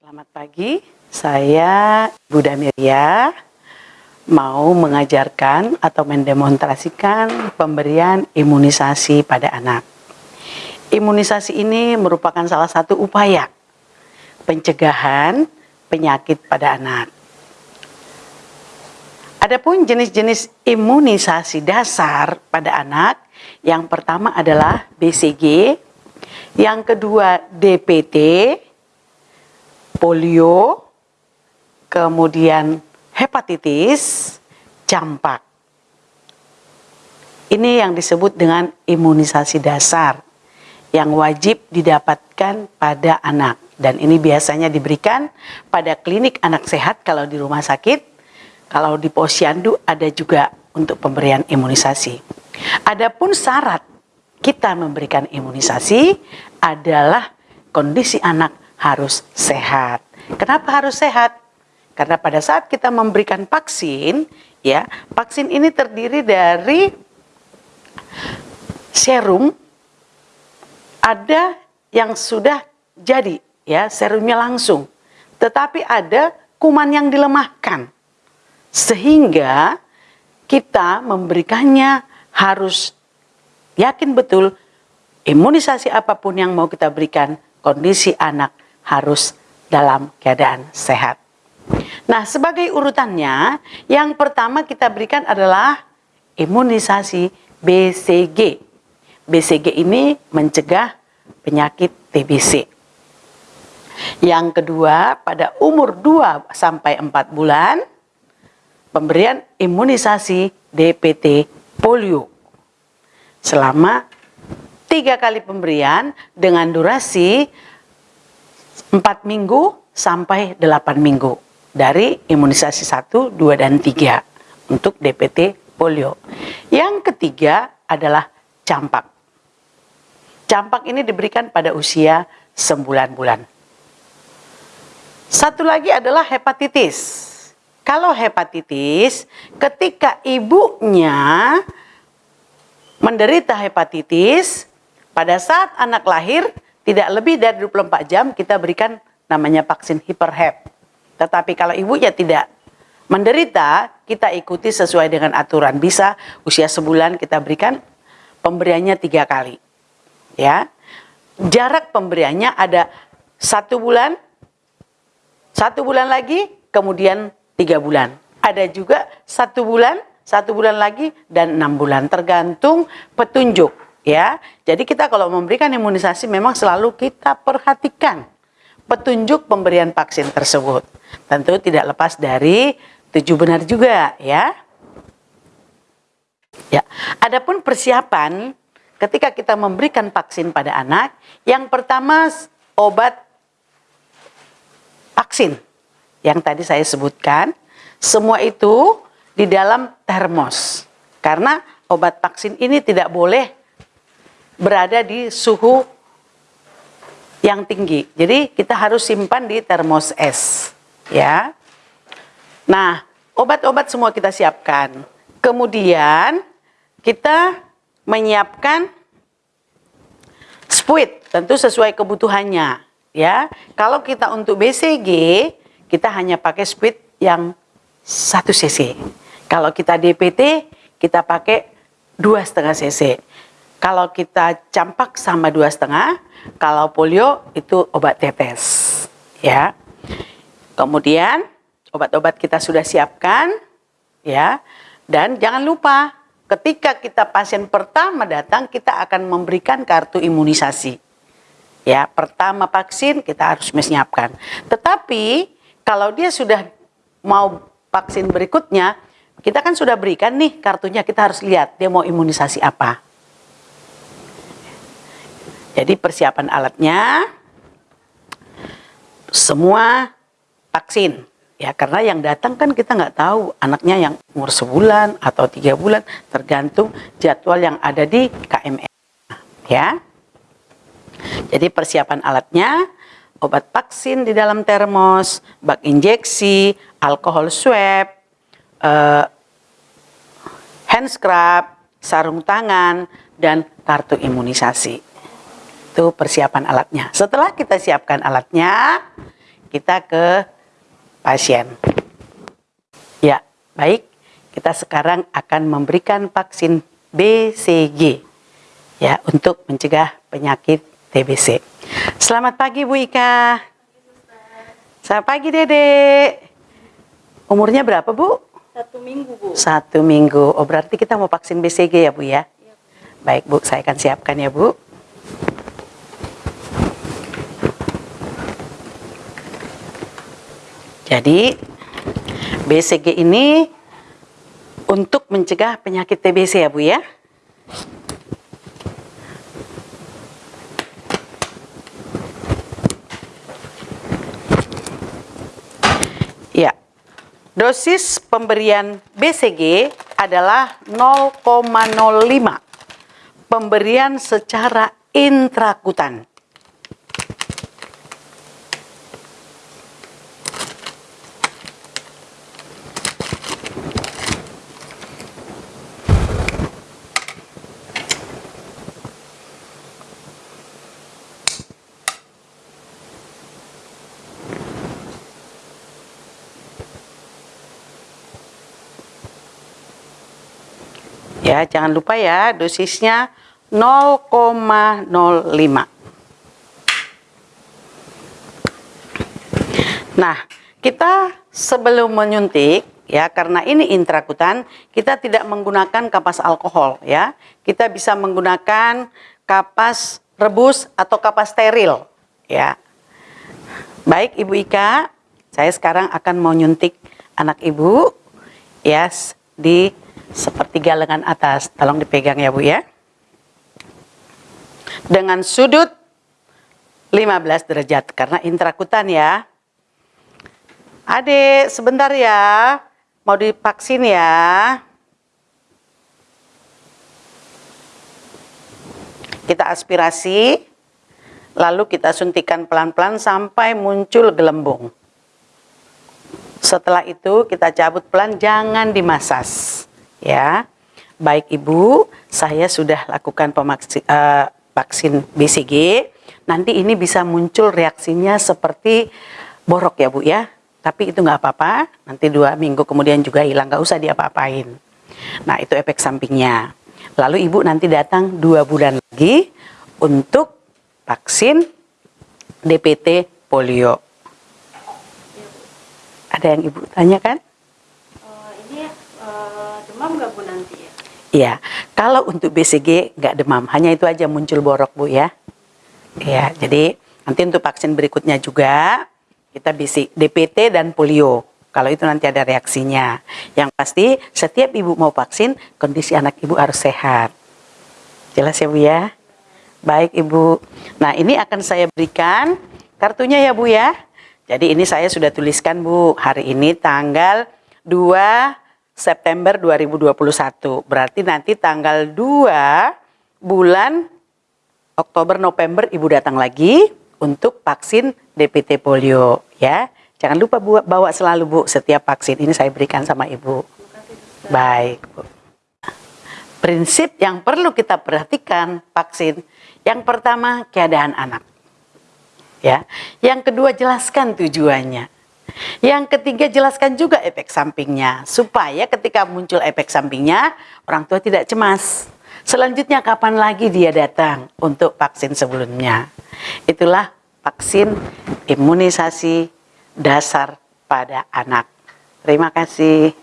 Selamat pagi, saya Buddha Miria mau mengajarkan atau mendemonstrasikan pemberian imunisasi pada anak. Imunisasi ini merupakan salah satu upaya pencegahan penyakit pada anak. Adapun jenis-jenis imunisasi dasar pada anak, yang pertama adalah BCG, yang kedua DPT, polio, kemudian hepatitis, campak. Ini yang disebut dengan imunisasi dasar yang wajib didapatkan pada anak. Dan ini biasanya diberikan pada klinik anak sehat kalau di rumah sakit. Kalau di posyandu ada juga untuk pemberian imunisasi. Adapun syarat kita memberikan imunisasi adalah kondisi anak harus sehat. Kenapa harus sehat? Karena pada saat kita memberikan vaksin, ya, vaksin ini terdiri dari serum ada yang sudah jadi ya serumnya langsung tetapi ada kuman yang dilemahkan sehingga kita memberikannya harus yakin betul imunisasi apa pun yang mau kita berikan kondisi anak harus dalam keadaan sehat. Nah sebagai urutannya yang pertama kita berikan adalah imunisasi BCG BCG ini mencegah penyakit TBC. Yang kedua, pada umur 2 sampai 4 bulan pemberian imunisasi DPT polio. Selama tiga kali pemberian dengan durasi 4 minggu sampai 8 minggu dari imunisasi 1, 2, dan 3 untuk DPT polio. Yang ketiga adalah campak. Campak ini diberikan pada usia 9 bulan. Satu lagi adalah hepatitis. Kalau hepatitis, ketika ibunya menderita hepatitis, pada saat anak lahir, tidak lebih dari 24 jam kita berikan namanya vaksin hiperhep. Tetapi kalau ibunya tidak menderita, kita ikuti sesuai dengan aturan. Bisa usia sebulan kita berikan pemberiannya tiga kali. Ya. Jarak pemberiannya ada satu bulan satu bulan lagi kemudian tiga bulan. Ada juga satu bulan satu bulan lagi dan enam bulan. Tergantung petunjuk ya jadi kita kalau memberikan imunisasi memang selalu kita perhatikan petunjuk pemberian vaksin tersebut tentu tidak lepas dari tujuh benar juga ya ya adapun persiapan ketika kita memberikan vaksin pada anak, yang pertama obat vaksin yang tadi saya sebutkan, semua itu di dalam termos. Karena obat vaksin ini tidak boleh berada di suhu yang tinggi. Jadi kita harus simpan di termos es, ya. Nah, obat-obat semua kita siapkan. Kemudian kita menyiapkan spuit tentu sesuai kebutuhannya ya kalau kita untuk BCG kita hanya pakai spuit yang 1 cc kalau kita DPT kita pakai dua setengah cc kalau kita campak sama dua setengah kalau polio itu obat tetes ya kemudian obat-obat kita sudah siapkan ya dan jangan lupa ketika kita pasien pertama datang, kita akan memberikan kartu imunisasi. Ya, pertama vaksin kita harus menyiapkan. Tetapi kalau dia sudah mau vaksin berikutnya, kita kan sudah berikan nih kartunya, kita harus lihat dia mau imunisasi apa. Jadi persiapan alatnya semua vaksin. Ya karena yang datang kan kita nggak tahu anaknya yang umur sebulan atau tiga bulan tergantung jadwal yang ada di KMR ya. Jadi persiapan alatnya obat vaksin di dalam termos bak injeksi alkohol swab uh, hand scrub sarung tangan dan kartu imunisasi itu persiapan alatnya setelah kita siapkan alatnya kita ke pasien. Ya, baik. Kita sekarang akan memberikan vaksin BCG ya untuk mencegah penyakit TBC. Selamat pagi Bu Ika. Selamat pagi Dede. Umurnya berapa Bu? Satu minggu, Bu. Satu minggu. Oh berarti kita mau vaksin BCG ya Bu ya? Iya. Baik Bu, saya akan siapkan ya Bu. Jadi BCG ini untuk mencegah penyakit TBC ya Bu ya? Ya, dosis pemberian BCG adalah 0,05 pemberian secara intrakutan. Ya, jangan lupa ya, dosisnya 0,05. Nah, kita sebelum menyuntik ya karena ini intrakutan, kita tidak menggunakan kapas alkohol ya. Kita bisa menggunakan kapas rebus atau kapas steril ya. Baik Ibu Ika, saya sekarang akan mau nyuntik anak Ibu ya di sepertiga lengan atas. Tolong dipegang ya Bu ya. Dengan sudut 15 derajat karena intrakutan ya. Adik, sebentar ya. Mau divaksin ya. Kita aspirasi, lalu kita suntikan pelan-pelan sampai muncul gelembung. Setelah itu kita cabut pelan, jangan dimasas ya. Baik Ibu, saya sudah lakukan pemaksi, uh, vaksin BCG. Nanti ini bisa muncul reaksinya seperti borok ya Bu ya. Tapi itu nggak apa-apa, nanti dua minggu kemudian juga hilang, nggak usah diapa-apain. Nah itu efek sampingnya. Lalu Ibu nanti datang dua bulan lagi untuk vaksin DPT polio. Ada yang Ibu tanyakan? Demam nggak Bu nanti ya? Iya, kalau untuk BCG nggak demam, hanya itu aja muncul borok Bu ya. Iya, jadi nanti untuk vaksin berikutnya juga kita BC, DPT dan polio. Kalau itu nanti ada reaksinya. Yang pasti setiap ibu mau vaksin, kondisi anak ibu harus sehat. Jelas ya Bu ya? Baik Ibu. Nah ini akan saya berikan kartunya ya Bu ya. Jadi ini saya sudah tuliskan Bu, hari ini tanggal 2 September 2021. Berarti nanti tanggal 2 bulan Oktober November Ibu datang lagi untuk vaksin DPT polio ya. Jangan lupa Bu, bawa selalu Bu setiap vaksin ini saya berikan sama Ibu. Baik Bu. Prinsip yang perlu kita perhatikan vaksin yang pertama keadaan anak. Ya. Yang kedua jelaskan tujuannya. Yang ketiga jelaskan juga efek sampingnya supaya ketika muncul efek sampingnya orang tua tidak cemas. Selanjutnya kapan lagi dia datang untuk vaksin sebelumnya. Itulah vaksin imunisasi dasar pada anak. Terima kasih.